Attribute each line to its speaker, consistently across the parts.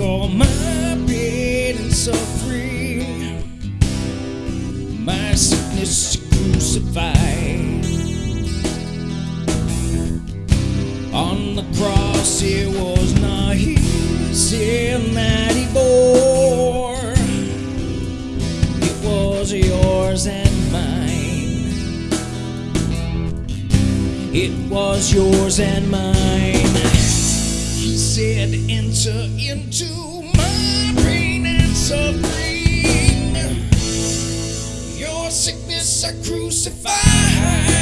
Speaker 1: all my pain and suffering, my sickness crucified. On the cross, it was not his sin that he bore, it was yours and mine. It was yours and mine. Said, Enter into my pain and suffering. Your sickness I crucified.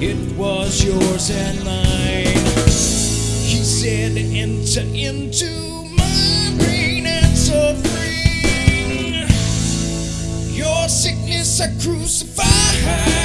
Speaker 1: It was yours and mine. He said, Enter into my pain and suffering. Your sickness I crucified.